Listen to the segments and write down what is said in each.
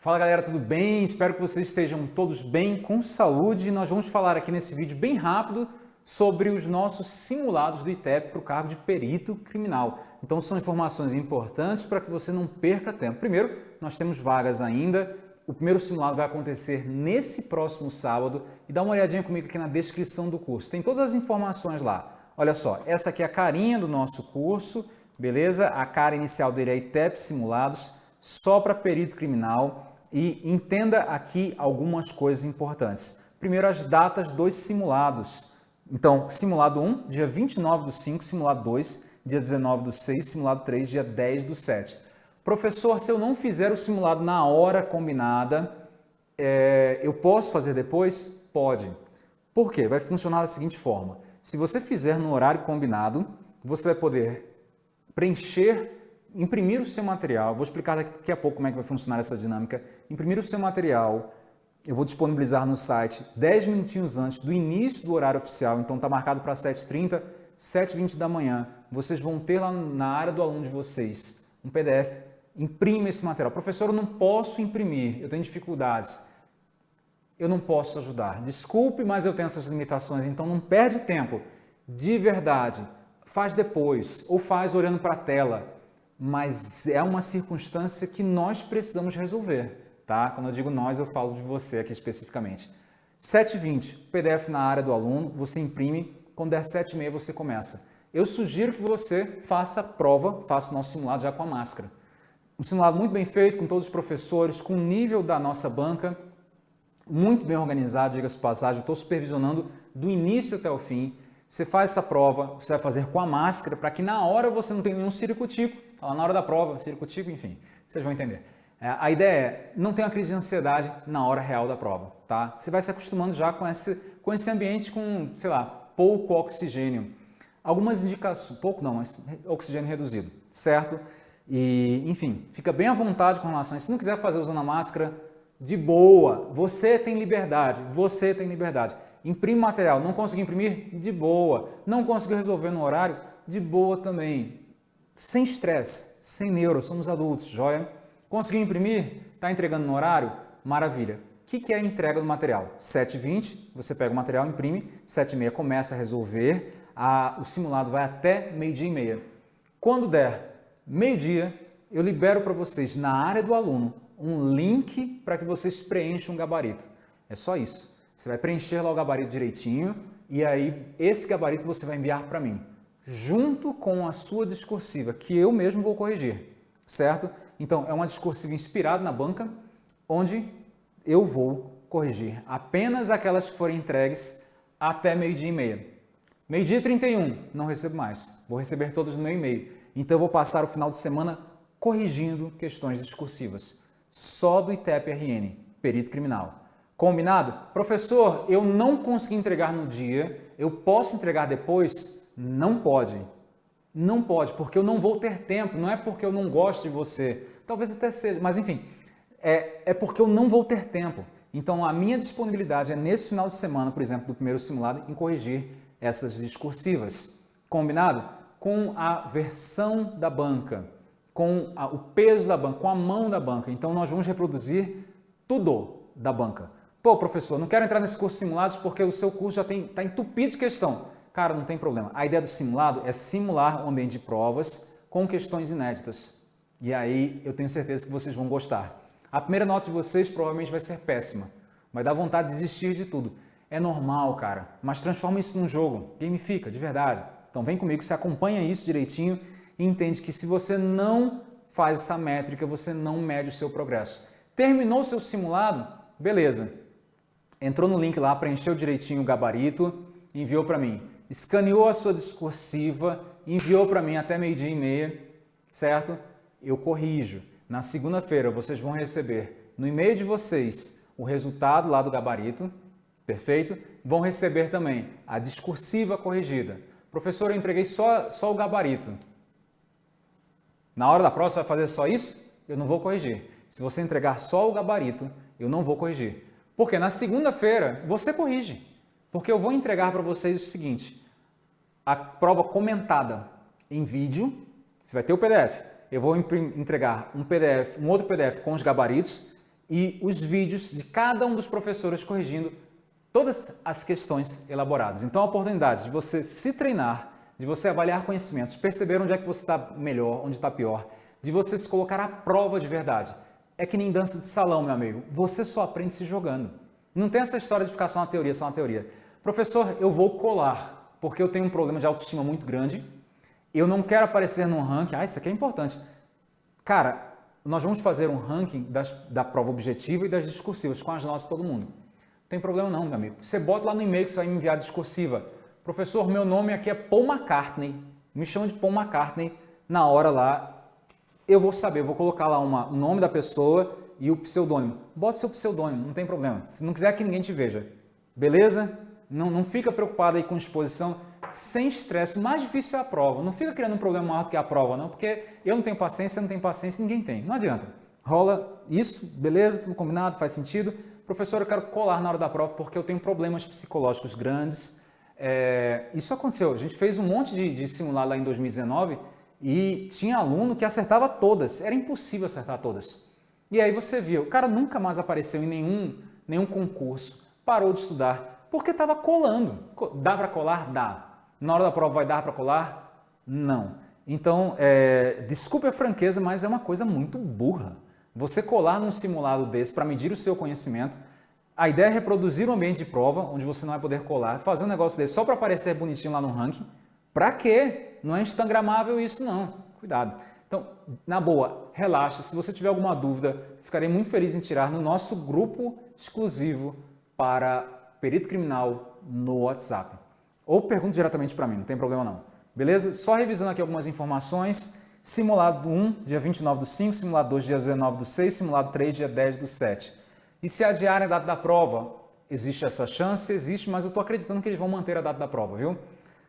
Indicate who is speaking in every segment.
Speaker 1: Fala galera, tudo bem? Espero que vocês estejam todos bem, com saúde. Nós vamos falar aqui nesse vídeo bem rápido sobre os nossos simulados do ITEP para o cargo de perito criminal. Então são informações importantes para que você não perca tempo. Primeiro, nós temos vagas ainda. O primeiro simulado vai acontecer nesse próximo sábado e dá uma olhadinha comigo aqui na descrição do curso. Tem todas as informações lá. Olha só, essa aqui é a carinha do nosso curso, beleza? A cara inicial dele é ITEP Simulados, só para perito criminal. E entenda aqui algumas coisas importantes. Primeiro, as datas dos simulados. Então, simulado 1, dia 29 do 5, simulado 2, dia 19 do 6, simulado 3, dia 10 do 7. Professor, se eu não fizer o simulado na hora combinada, é, eu posso fazer depois? Pode. Por quê? Vai funcionar da seguinte forma. Se você fizer no horário combinado, você vai poder preencher, imprimir o seu material. Vou explicar daqui a pouco como é que vai funcionar essa dinâmica. Imprimir o seu material, eu vou disponibilizar no site 10 minutinhos antes do início do horário oficial, então está marcado para 7h30, 7h20 da manhã. Vocês vão ter lá na área do aluno de vocês um PDF, imprime esse material. Professor, eu não posso imprimir, eu tenho dificuldades. Eu não posso ajudar. Desculpe, mas eu tenho essas limitações, então não perde tempo. De verdade, faz depois ou faz olhando para a tela, mas é uma circunstância que nós precisamos resolver tá? Quando eu digo nós, eu falo de você aqui especificamente. 7h20, PDF na área do aluno, você imprime, quando der 7h30 você começa. Eu sugiro que você faça a prova, faça o nosso simulado já com a máscara. Um simulado muito bem feito, com todos os professores, com o nível da nossa banca, muito bem organizado, diga-se passagem, estou supervisionando do início até o fim. Você faz essa prova, você vai fazer com a máscara, para que na hora você não tenha nenhum ciricutico, tá na hora da prova, ciricutico, enfim, vocês vão entender. É, a ideia é, não ter uma crise de ansiedade na hora real da prova, tá? Você vai se acostumando já com esse, com esse ambiente com, sei lá, pouco oxigênio. Algumas indicações, pouco não, mas oxigênio reduzido, certo? E, enfim, fica bem à vontade com relação a isso. Se não quiser fazer usando a máscara, de boa, você tem liberdade, você tem liberdade. Imprime material, não conseguiu imprimir? De boa. Não conseguiu resolver no horário? De boa também. Sem estresse, sem neuro, somos adultos, joia? Conseguiu imprimir? Está entregando no horário? Maravilha. O que, é a entrega do material? 7h20, você pega o material, imprime, 7h30 começa a resolver, a, o simulado vai até meio-dia e meia. Quando der meio-dia, eu libero para vocês, na área do aluno, um link para que vocês preencham um gabarito. É só isso. Você vai preencher lá o gabarito direitinho e aí esse gabarito você vai enviar para mim, junto com a sua discursiva, que eu mesmo vou corrigir certo? Então, é uma discursiva inspirada na banca, onde eu vou corrigir apenas aquelas que forem entregues até meio-dia e meia. Meio-dia e 31, não recebo mais. Vou receber todos no meu e-mail. Então, eu vou passar o final de semana corrigindo questões discursivas. Só do ITEP-RN, perito criminal. Combinado? Professor, eu não consegui entregar no dia, eu posso entregar depois? Não pode. Não pode, porque eu não vou ter tempo, não é porque eu não gosto de você, talvez até seja, mas enfim, é, é porque eu não vou ter tempo. Então a minha disponibilidade é nesse final de semana, por exemplo, do primeiro simulado, em corrigir essas discursivas. Combinado? Com a versão da banca, com a, o peso da banca, com a mão da banca. Então nós vamos reproduzir tudo da banca. Pô, professor, não quero entrar nesse curso simulados porque o seu curso já está entupido de questão. Cara, não tem problema. A ideia do simulado é simular um ambiente de provas com questões inéditas. E aí eu tenho certeza que vocês vão gostar. A primeira nota de vocês provavelmente vai ser péssima. Vai dar vontade de desistir de tudo. É normal, cara, mas transforma isso num jogo. Gamifica, de verdade. Então vem comigo, você acompanha isso direitinho e entende que se você não faz essa métrica, você não mede o seu progresso. Terminou o seu simulado? Beleza. Entrou no link lá, preencheu direitinho o gabarito, enviou para mim escaneou a sua discursiva, enviou para mim até meio-dia e meia, certo? Eu corrijo. Na segunda-feira vocês vão receber no e-mail de vocês o resultado lá do gabarito, perfeito? Vão receber também a discursiva corrigida. Professor, eu entreguei só, só o gabarito. Na hora da você vai fazer só isso? Eu não vou corrigir. Se você entregar só o gabarito, eu não vou corrigir. Porque na segunda-feira você corrige. Porque eu vou entregar para vocês o seguinte, a prova comentada em vídeo, você vai ter o PDF, eu vou entregar um PDF, um outro PDF com os gabaritos e os vídeos de cada um dos professores corrigindo todas as questões elaboradas. Então, a oportunidade de você se treinar, de você avaliar conhecimentos, perceber onde é que você está melhor, onde está pior, de você se colocar à prova de verdade. É que nem dança de salão, meu amigo. Você só aprende se jogando. Não tem essa história de ficar só na teoria, só na teoria. Professor, eu vou colar, porque eu tenho um problema de autoestima muito grande, eu não quero aparecer num ranking. Ah, isso aqui é importante. Cara, nós vamos fazer um ranking das, da prova objetiva e das discursivas, com as notas de todo mundo. Não tem problema não, meu amigo. Você bota lá no e-mail que você vai me enviar discursiva. Professor, meu nome aqui é Paul McCartney. Me chama de Paul McCartney na hora lá. Eu vou saber, eu vou colocar lá uma, o nome da pessoa e o pseudônimo. Bota seu pseudônimo, não tem problema. Se não quiser que ninguém te veja. Beleza? Não, não fica preocupado aí com exposição sem estresse. O mais difícil é a prova. Não fica criando um problema maior do que a prova, não, porque eu não tenho paciência, eu não tenho paciência, ninguém tem. Não adianta. Rola isso, beleza, tudo combinado, faz sentido. Professor, eu quero colar na hora da prova porque eu tenho problemas psicológicos grandes. É, isso aconteceu. A gente fez um monte de, de simulado lá em 2019 e tinha aluno que acertava todas. Era impossível acertar todas. E aí você viu, o cara nunca mais apareceu em nenhum, nenhum concurso, parou de estudar, porque estava colando. Dá para colar? Dá. Na hora da prova vai dar para colar? Não. Então, é, desculpe a franqueza, mas é uma coisa muito burra. Você colar num simulado desse para medir o seu conhecimento, a ideia é reproduzir um ambiente de prova onde você não vai poder colar, fazer um negócio desse só para aparecer bonitinho lá no ranking. Para quê? Não é instagramável isso não. Cuidado. Então, na boa, relaxa. Se você tiver alguma dúvida, ficarei muito feliz em tirar no nosso grupo exclusivo para perito criminal no WhatsApp. Ou pergunte diretamente para mim, não tem problema não. Beleza? Só revisando aqui algumas informações. Simulado 1, dia 29 do 5, simulado 2, dia 19 do 6, simulado 3, dia 10 do 7. E se adiarem a data da prova? Existe essa chance? Existe, mas eu estou acreditando que eles vão manter a data da prova, viu?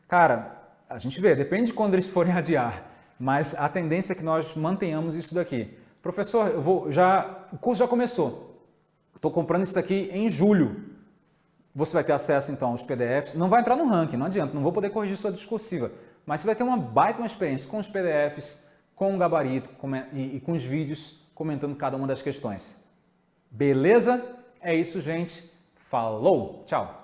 Speaker 1: Cara, a gente vê, depende de quando eles forem adiar, mas a tendência é que nós mantenhamos isso daqui. Professor, eu vou, já, o curso já começou. Estou comprando isso aqui em julho. Você vai ter acesso então aos PDFs, não vai entrar no ranking, não adianta, não vou poder corrigir sua discursiva, mas você vai ter uma baita uma experiência com os PDFs, com o gabarito com, e, e com os vídeos comentando cada uma das questões. Beleza? É isso, gente. Falou! Tchau!